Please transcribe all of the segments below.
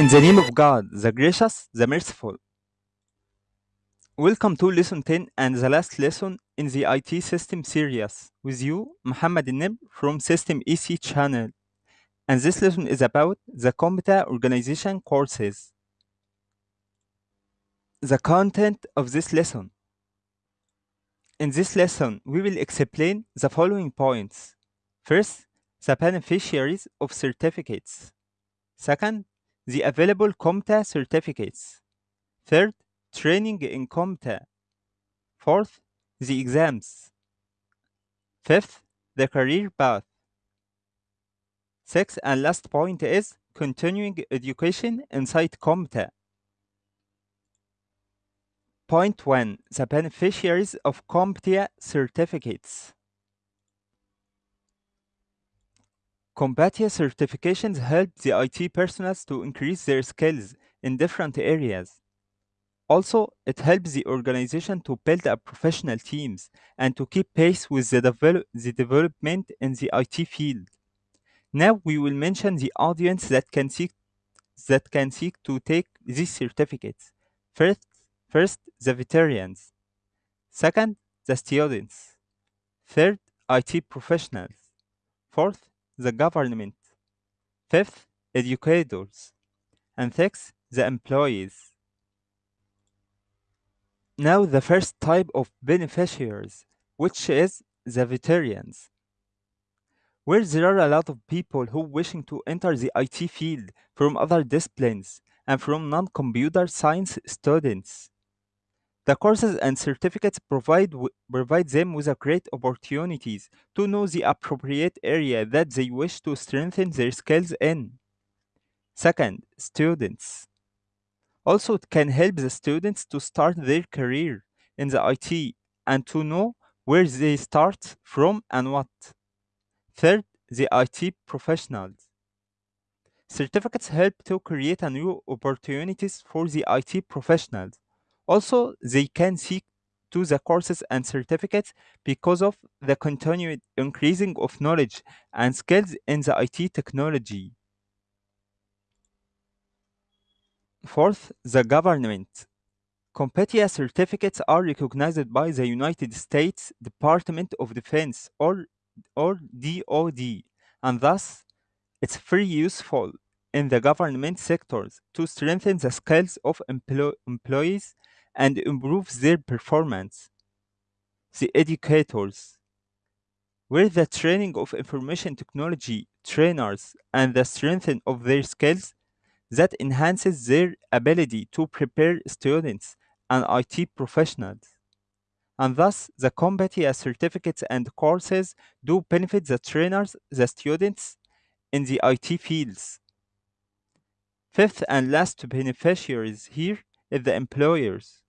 In the name of God, the gracious, the merciful. Welcome to lesson 10 and the last lesson in the IT system series with you, Muhammad Nib from System EC channel. And this lesson is about the Computer Organization courses. The content of this lesson. In this lesson, we will explain the following points. First, the beneficiaries of certificates. Second, the available CompTIA certificates. Third, training in CompTIA. Fourth, the exams. Fifth, the career path. Sixth and last point is continuing education inside CompTIA. Point 1. The beneficiaries of CompTIA certificates. CompTIA certifications help the IT personnel to increase their skills in different areas. Also, it helps the organization to build up professional teams and to keep pace with the, the development in the IT field. Now we will mention the audience that can seek that can seek to take these certificates. First, first the veterans. Second, the students. Third, IT professionals. Fourth, the government. Fifth, educators. And sixth, the employees. Now the first type of beneficiaries, which is the veterans. Where there are a lot of people who wishing to enter the IT field from other disciplines and from non-computer science students. The courses and certificates provide, provide them with a great opportunities to know the appropriate area that they wish to strengthen their skills in. Second, students. Also, it can help the students to start their career in the IT and to know where they start from and what. Third, the IT professionals. Certificates help to create a new opportunities for the IT professionals. Also, they can seek to the courses and certificates because of the continued increasing of knowledge and skills in the IT technology. Fourth, the government. CompTIA certificates are recognized by the United States Department of Defense or, or DoD, and thus it's very useful in the government sectors to strengthen the skills of emplo- employees and improve their performance. The educators, where the training of information technology trainers and the strengthening of their skills that enhances their ability to prepare students and IT professionals. And thus, the CompTIA certificates and courses do benefit the trainers, the students in the IT fields. Fifth and last beneficiaries here Uh, the employers.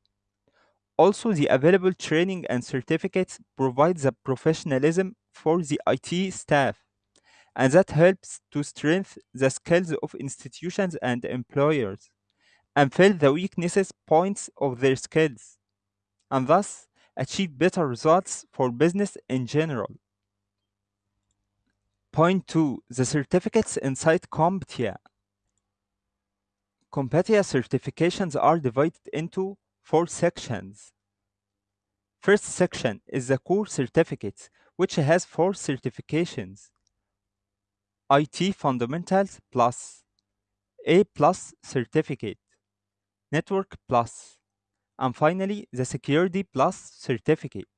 Also, the available training and certificates provide the professionalism for the IT staff, and that helps to strengthen the skills of institutions and employers and fill the weaknesses points of their skills, and thus achieve better results for business in general. Point 2. The certificates inside CompTIA. CompTIA certifications are divided into four sections. First section is the core certificates, which has four certifications. IT Fundamentals Plus, A Plus certificate, Network Plus, and finally the Security Plus certificate.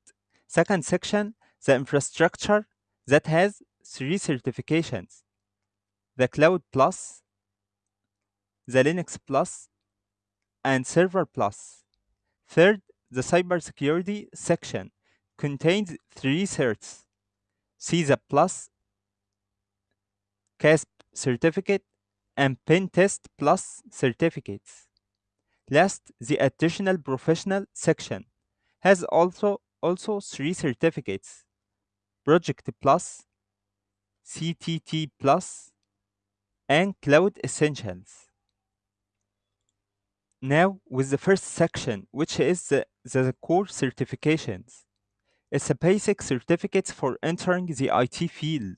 Second section, the infrastructure that has three certifications. The Cloud Plus, the Linux Plus, and Server Plus. Third, the cybersecurity section contains three certs. CySA Plus, CASP certificate, and Pen Test Plus certificates. Last, the additional professional section has also also three certificates: Project Plus, CTT Plus, and Cloud Essentials. Now, with the first section, which is the, the core certifications, it's a basic certificates for entering the IT field.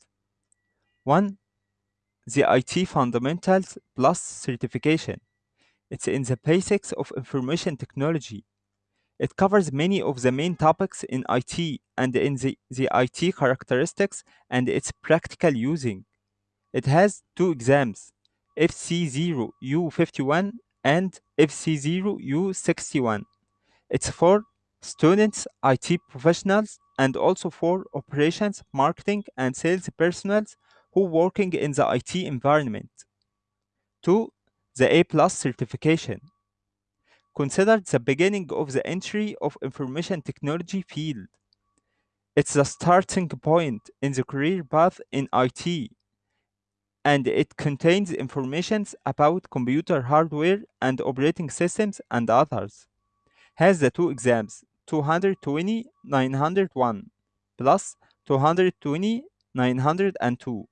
One, the IT Fundamentals Plus certification. It's in the basics of information technology. It covers many of the main topics in IT and in the, the IT characteristics and its practical using. It has two exams, FC0U51 and FC0U61. It's for students, IT professionals, and also for operations, marketing, and sales personnel who working in the IT environment. 2. The A plus certification. Considered the beginning of the entry of information technology field. It's the starting point in the career path in IT and it contains information about computer hardware and operating systems and others. Has the two exams 220 901 plus 220 902.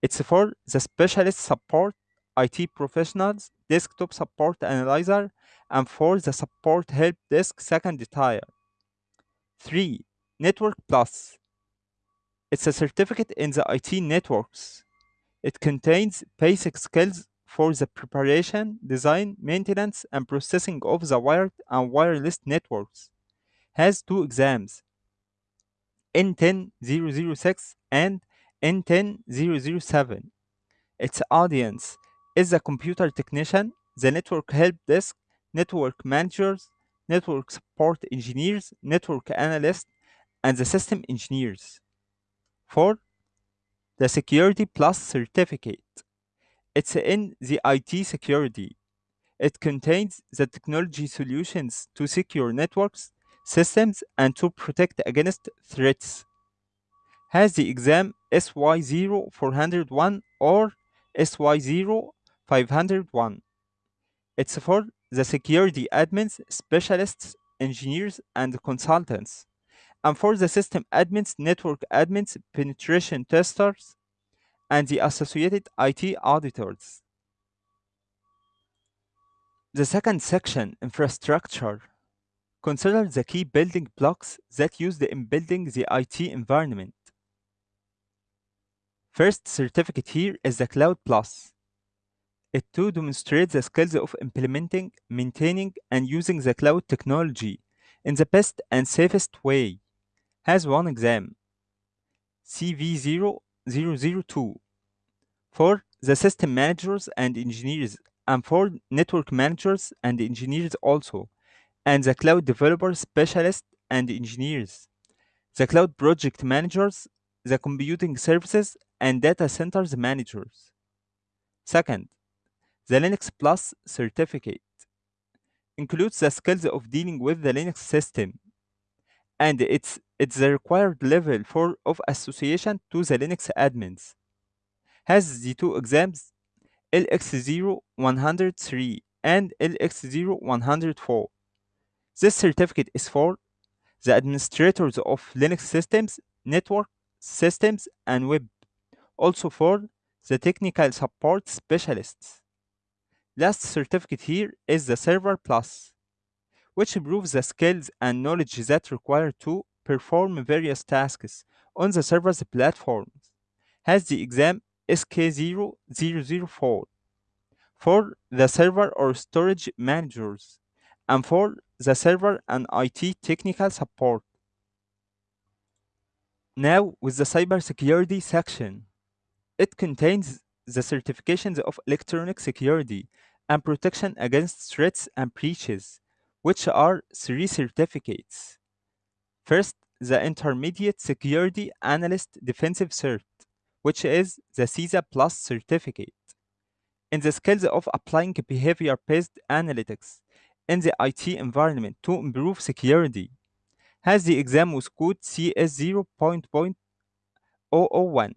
It's for the specialist support, IT professionals, desktop support analyzer, and for the support help desk second tier. 3. Network Plus. It's a certificate in the IT networks. It contains basic skills for the preparation, design, maintenance, and processing of the wired and wireless networks. Has two exams N10006 and N10007. Its audience is the computer technician, the network help desk, network managers, network support engineers, network analysts, and the system engineers. 4. The Security Plus certificate. It's in the IT security. It contains the technology solutions to secure networks, systems, and to protect against threats. Has the exam SY0401 or SY0501. It's for the security admins, specialists, engineers, and consultants, and for the system admins, network admins, penetration testers, and the associated IT auditors. The second section, infrastructure, considers the key building blocks that used in building the IT environment. First certificate here is the Cloud Plus. It too demonstrates the skills of implementing, maintaining, and using the cloud technology in the best and safest way. Has one exam, CV0002, for the system managers and engineers, and for network managers and engineers also, and the cloud developer specialists and engineers, the cloud project managers, the computing services, and data centers managers. Second, the Linux Plus certificate includes the skills of dealing with the Linux system, and it's it's the required level for of association to the Linux admins. Has the two exams LX0103 and LX0104. This certificate is for the administrators of Linux systems, network systems, and web, also for the technical support specialists. Last certificate here is the Server Plus, which improves the skills and knowledge that require to perform various tasks on the server's platforms. Has the exam SK0004 for the server or storage managers and for the server and IT technical support. Now with the cybersecurity section. It contains the certifications of electronic security and protection against threats and breaches, which are three certificates. First, the Intermediate Security Analyst Defensive Cert, which is the CySA Plus certificate. In the skills of applying behavior based analytics in the IT environment to improve security, has the exam with code CS 0.001.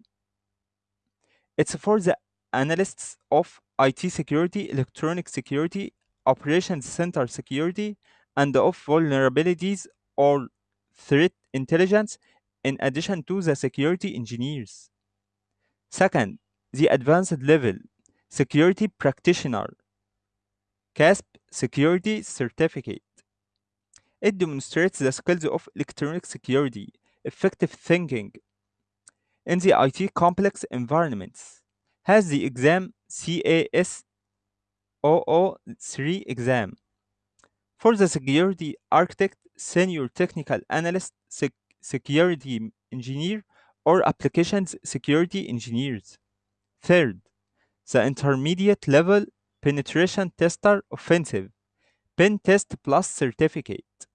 It's for the analysts of IT security, electronic security, operations center security, and of vulnerabilities or threat intelligence, in addition to the security engineers. Second, the advanced level security practitioner CASP security certificate. It demonstrates the skills of electronic security, effective thinking in the IT complex environments, has the exam CAS 003 exam. For the security architect, senior technical analyst, sec- security engineer, or applications security engineers. Third, the intermediate level penetration tester offensive pen test plus certificate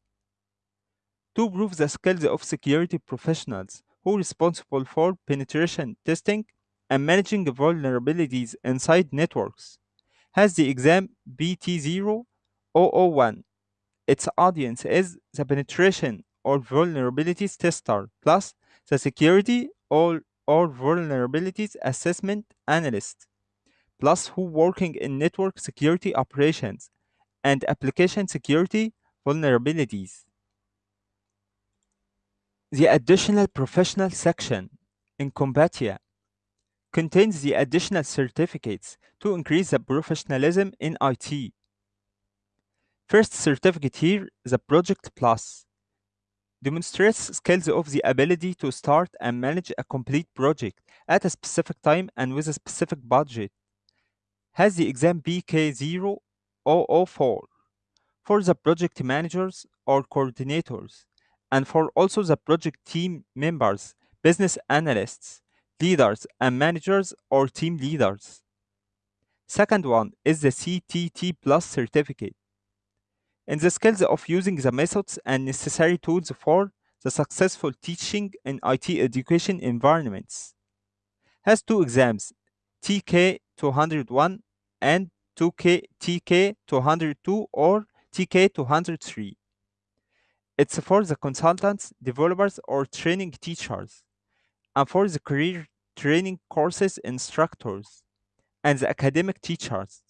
to prove the skills of security professionals who are responsible for penetration testing and managing vulnerabilities inside networks has the exam BT0001 its audience is the penetration or vulnerabilities tester plus the security or, or vulnerabilities assessment analyst plus who working in network security operations and application security vulnerabilities. The additional professional section in CompTIA contains the additional certificates to increase the professionalism in IT. First certificate here, the Project Plus, demonstrates skills of the ability to start and manage a complete project at a specific time and with a specific budget. Has the exam BK0004 for the project managers or coordinators, and for also the project team members, business analysts, leaders, and managers or team leaders. Second one is the CTT Plus certificate in the skills of using the methods and necessary tools for the successful teaching in IT education environments. Has two exams, TK 201 and 2K TK 202 or TK 203. It's for the consultants, developers, or training teachers, and for the career training courses instructors, and the academic teachers.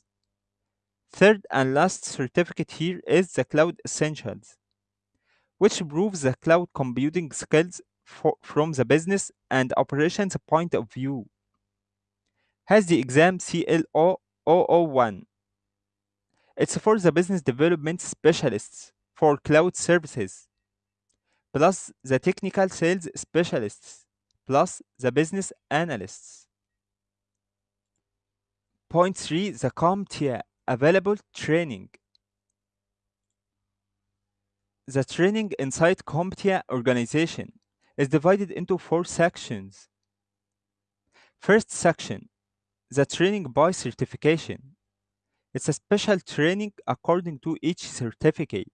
Third and last certificate here is the Cloud Essentials, which proves the cloud computing skills for, from the business and operations point of view. Has the exam CLO 001. It's for the business development specialists for cloud services, plus the technical sales specialists, plus the business analysts. Point 3 The CompTIA available training. The training inside CompTIA organization is divided into four sections. First section the training by certification. It's a special training according to each certificate.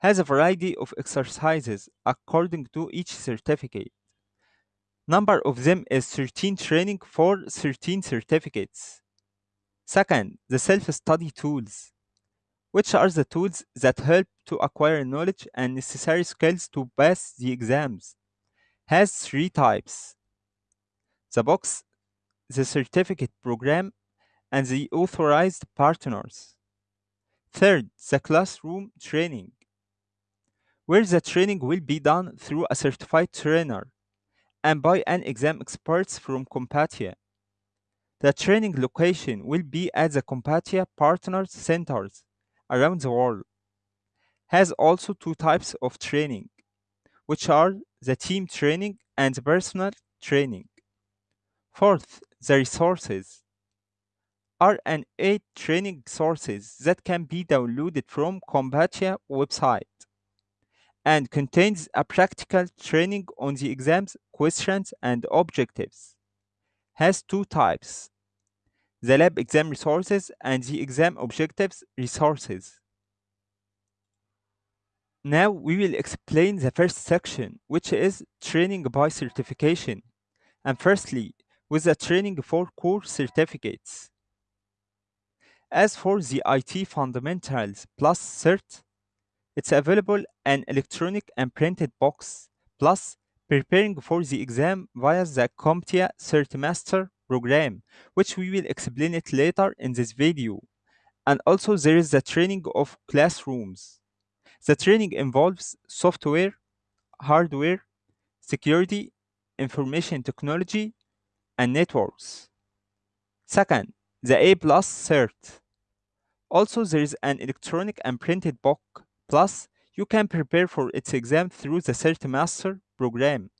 Has a variety of exercises according to each certificate. Number of them is 13 training for 13 certificates. Second, the self-study tools, which are the tools that help to acquire knowledge and necessary skills to pass the exams. Has three types. The box the certificate program, and the authorized partners. Third, the classroom training, where the training will be done through a certified trainer and by an exam experts from CompTIA. The training location will be at the CompTIA Partners Centers around the world. Has also two types of training, which are the team training and the personal training. Fourth, the resources are an eight training sources that can be downloaded from CompTIA website and contains a practical training on the exams, questions, and objectives. Has two types the lab exam resources and the exam objectives resources. Now we will explain the first section, which is training by certification. And firstly, with the training for core certificates. As for the IT Fundamentals Plus Cert, it's available an electronic and printed box, plus preparing for the exam via the CompTIA CertMaster program, which we will explain it later in this video. And also there is the training of classrooms. The training involves software, hardware, security, information technology, and networks. Second, the A plus cert. Also, there is an electronic and printed book. Plus, you can prepare for its exam through the CertMaster program.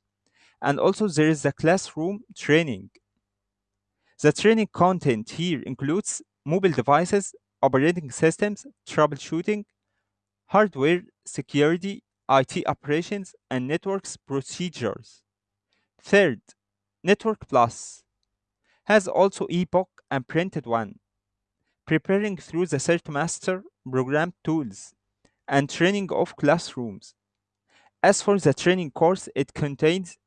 And also, there is the classroom training. The training content here includes mobile devices, operating systems, troubleshooting, hardware security, IT operations, and networks procedures. Third, Network Plus has also ebook and printed one, preparing through the CertMaster program tools and training of classrooms. As for the training course, it contains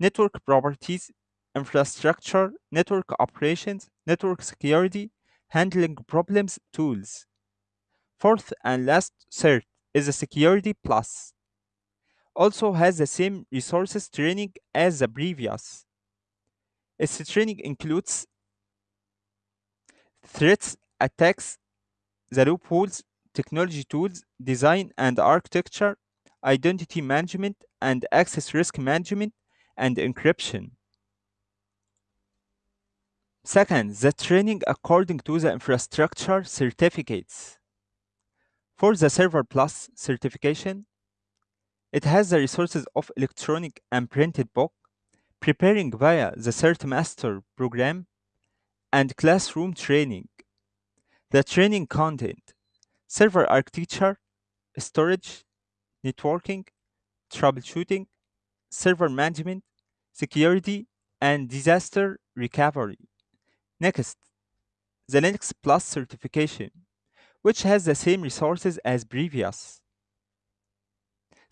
network properties, infrastructure, network operations, network security, handling problems tools. Fourth and last cert is the Security Plus. Also has the same resources training as the previous. Its training includes threats, attacks, the loopholes, technology tools, design and architecture, identity management and access risk management, and encryption. Second, the training according to the infrastructure certificates. For the Server Plus certification, it has the resources of electronic and printed book, preparing via the CertMaster program, and classroom training. The training content, server architecture, storage, networking, troubleshooting, server management, security, and disaster recovery. Next, the Linux Plus certification, which has the same resources as previous.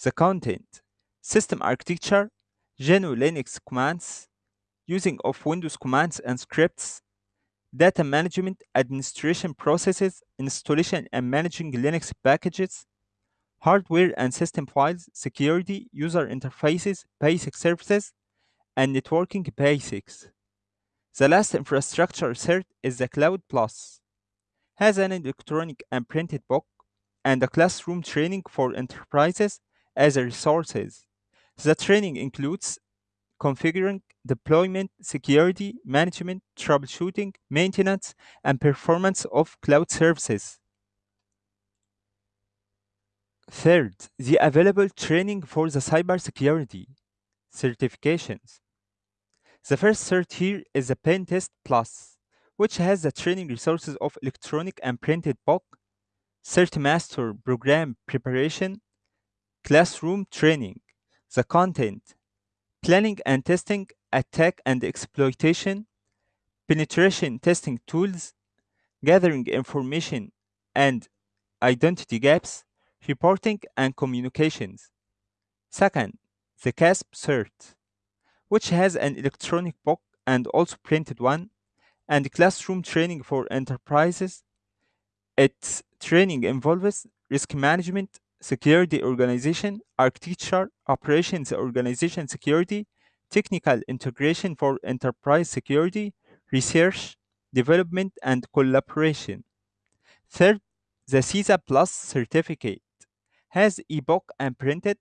The content, system architecture, GNU Linux commands, using of Windows commands and scripts, data management, administration processes, installation and managing Linux packages, hardware and system files, security, user interfaces, basic services, and networking basics. The last infrastructure cert is the Cloud Plus. Has an electronic and printed book and a classroom training for enterprises as a resources. The training includes configuring, deployment, security, management, troubleshooting, maintenance, and performance of cloud services. Third, the available training for the cybersecurity certifications. The first cert here is the Pen Test Plus, which has the training resources of electronic and printed book, CertMaster program preparation, classroom training, the content, planning and testing, attack and exploitation, penetration testing tools, gathering information and identity gaps, reporting and communications. Second, the CASP cert, which has an electronic book and also printed one, and classroom training for enterprises. Its training involves risk management, security organization, architecture, operations organization security, technical integration for enterprise security, research, development, and collaboration. Third, the CySA Plus certificate has ebook and printed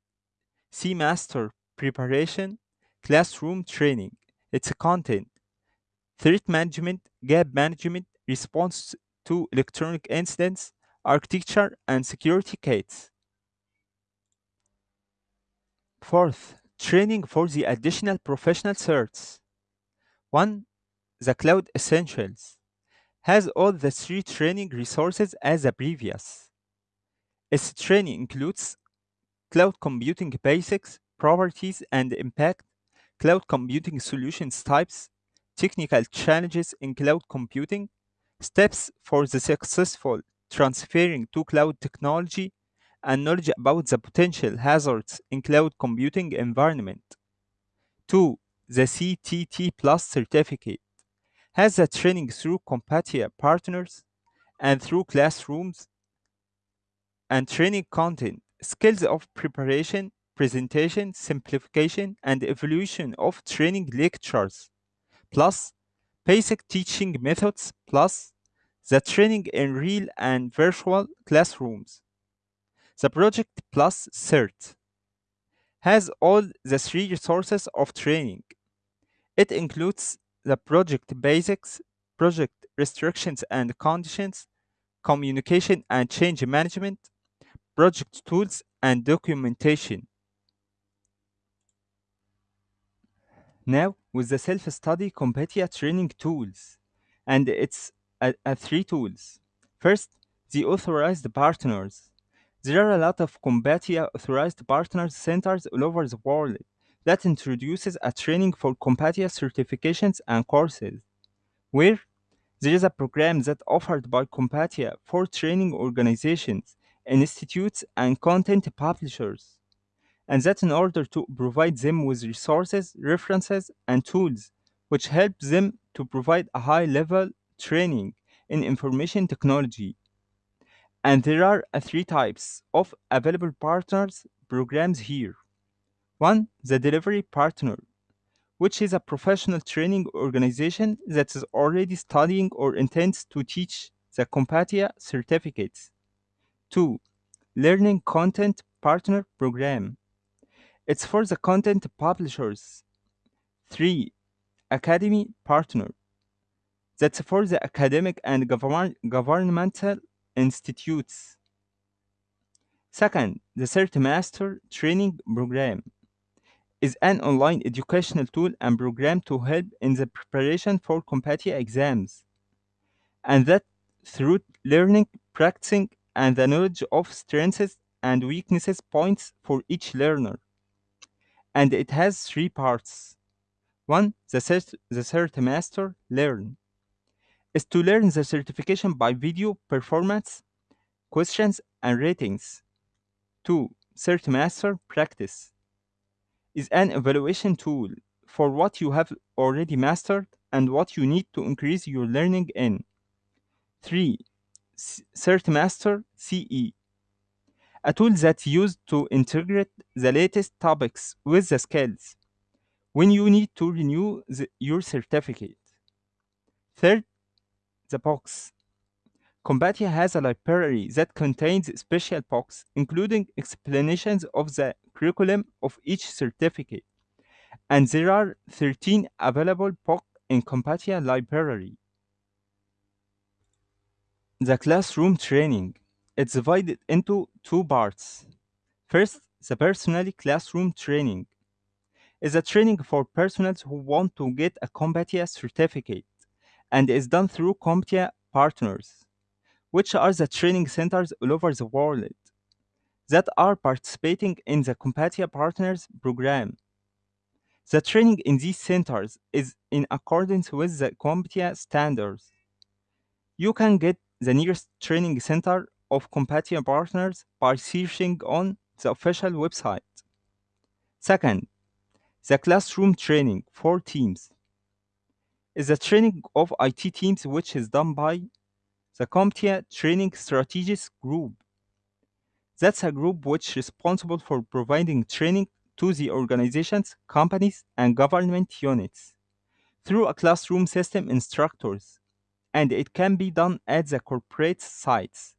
CMaster preparation, classroom training. Its content, threat management, gap management, response to electronic incidents, architecture, and security kits. Fourth, training for the additional professional certs. 1. The Cloud Essentials has all the three training resources as the previous. Its training includes cloud computing basics, properties and impact, cloud computing solutions types, technical challenges in cloud computing, steps for the successful transferring to cloud technology, and knowledge about the potential hazards in cloud computing environment. 2. The CTT Plus certificate has the training through CompTIA partners and through classrooms and training content, skills of preparation, presentation, simplification, and evolution of training lectures, plus basic teaching methods, plus the training in real and virtual classrooms. The Project Plus CERT has all the three resources of training. It includes the project basics, project restrictions and conditions, communication and change management, project tools, and documentation. Now with the self-study CompTIA training tools, and it's a, a three tools. First, the authorized partners. There are a lot of CompTIA authorized partners centers all over the world that introduces a training for CompTIA certifications and courses, where there is a program that offered by CompTIA for training organizations, institutes, and content publishers, and that in order to provide them with resources, references, and tools which help them to provide a high level training in information technology. And there are uh, three types of available partners programs here. One, the delivery partner, which is a professional training organization that is already studying or intends to teach the CompTIA certificates. Two, learning content partner program. It's for the content publishers. Three, academy partner. That's for the academic and govern- governmental institutes. Second, the Cert Master Training Program is an online educational tool and program to help in the preparation for competitive exams. And that through learning, practicing, and the knowledge of strengths and weaknesses points for each learner. And it has three parts. One, the cert, the cert master learn is to learn the certification by video performance, questions, and ratings. Two, CertMaster practice is an evaluation tool for what you have already mastered and what you need to increase your learning in. 3. CertMaster CE a tool that's used to integrate the latest topics with the skills when you need to renew the, your certificate. Third, the box. CompTIA has a library that contains special books, including explanations of the curriculum of each certificate. And there are 13 available books in CompTIA library. The classroom training. It's divided into two parts. First, the personal classroom training is a training for personnel who want to get a CompTIA certificate and is done through CompTIA partners, which are the training centers all over the world that are participating in the CompTIA Partners program. The training in these centers is in accordance with the CompTIA standards. You can get the nearest training center of CompTIA Partners by searching on the official website. Second, the classroom training for teams is a training of IT teams which is done by the CompTIA Training Strategies Group. That's a group which is responsible for providing training to the organizations, companies, and government units through a classroom system instructors, and it can be done at the corporate sites.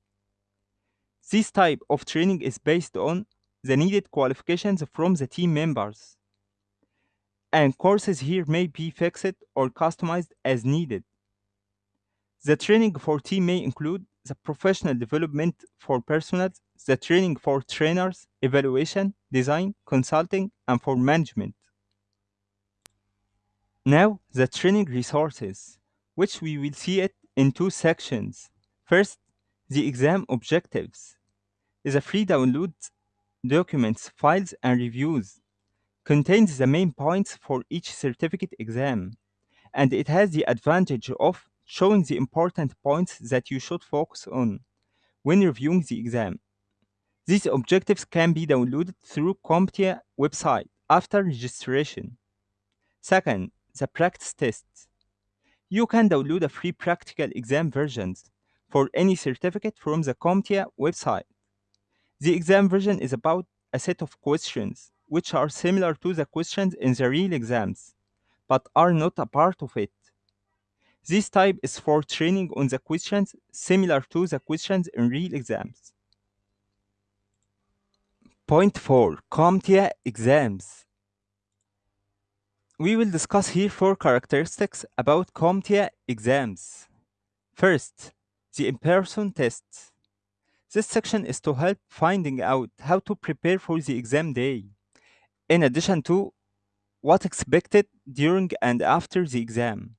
This type of training is based on the needed qualifications from the team members, and courses here may be fixed or customized as needed. The training for team may include the professional development for personnel, the training for trainers, evaluation, design, consulting, and for management. Now, the training resources, which we will see it in two sections. First, the exam objectives is a free download documents, files, and reviews. Contains the main points for each certificate exam, and it has the advantage of showing the important points that you should focus on when reviewing the exam. These objectives can be downloaded through CompTIA website after registration. Second, the practice tests. You can download a free practical exam versions for any certificate from the CompTIA website. The exam version is about a set of questions which are similar to the questions in the real exams, but are not a part of it. This type is for training on the questions similar to the questions in real exams. Point 4 CompTIA exams. We will discuss here four characteristics about CompTIA exams. First, the in-person tests. This section is to help finding out how to prepare for the exam day. In addition to what expected during and after the exam.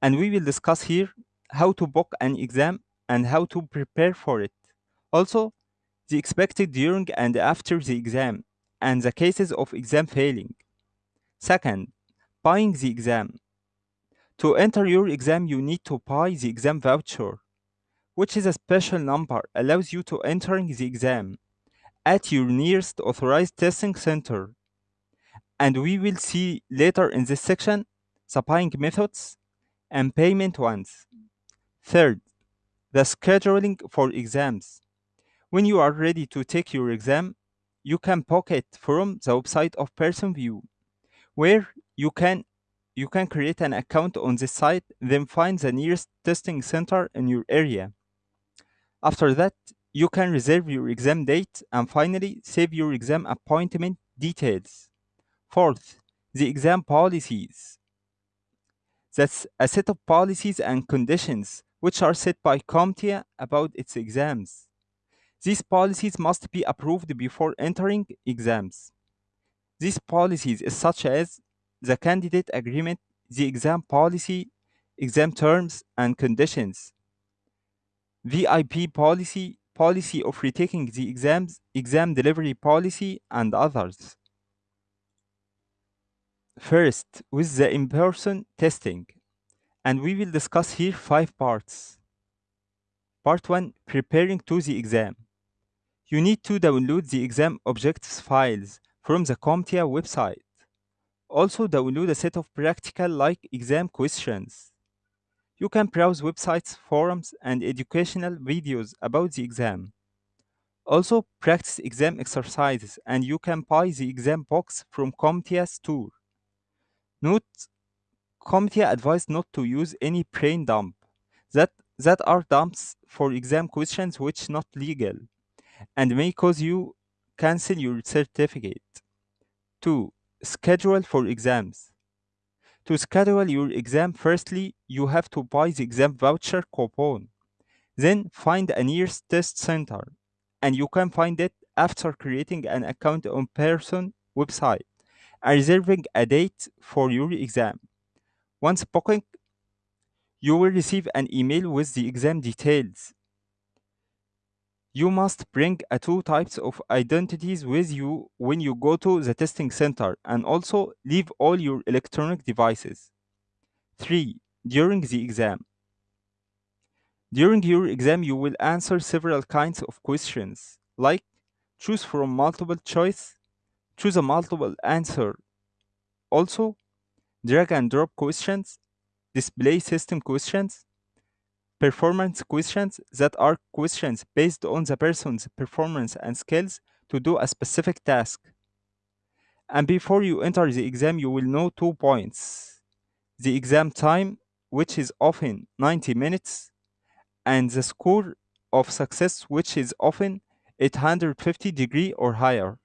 And we will discuss here how to book an exam and how to prepare for it. Also, the expected during and after the exam and the cases of exam failing. Second, buying the exam. To enter your exam, you need to buy the exam voucher, which is a special number allows you to entering the exam at your nearest authorized testing center. And we will see later in this section buying methods and payment ones. Third, the scheduling for exams. When you are ready to take your exam, you can book it from the website of Pearson VUE, where you can you can create an account on this site, then find the nearest testing center in your area. After that, you can reserve your exam date and finally save your exam appointment details. Fourth, the exam policies. That's a set of policies and conditions which are set by CompTIA about its exams. These policies must be approved before entering exams. These policies such as the candidate agreement, the exam policy, exam terms and conditions, VIP policy, policy of retaking the exams, exam delivery policy, and others. First, with the in-person testing, and we will discuss here five parts. Part 1 Preparing to the exam. You need to download the exam objectives files from the CompTIA website. Also, download a set of practical like exam questions. You can browse websites, forums, and educational videos about the exam. Also, practice exam exercises, and you can buy the exam box from CompTIA store. Note, CompTIA advised not to use any brain dump. That, that are dumps for exam questions which not legal and may cause you cancel your certificate. 2. Schedule for exams. To schedule your exam, firstly, you have to buy the exam voucher coupon. Then find a nearest test center, and you can find it after creating an account on Pearson website reserving a date for your exam. Once booking, you will receive an email with the exam details. You must bring a two types of identities with you when you go to the testing center and also leave all your electronic devices. 3. During the exam. During your exam, you will answer several kinds of questions, like choose from multiple choice, choose a multiple answer. Also, drag and drop questions, display system questions, performance questions that are questions based on the person's performance and skills to do a specific task. And before you enter the exam, you will know two points the exam time, which is often 90 minutes, and the score of success, which is often 850 degree or higher.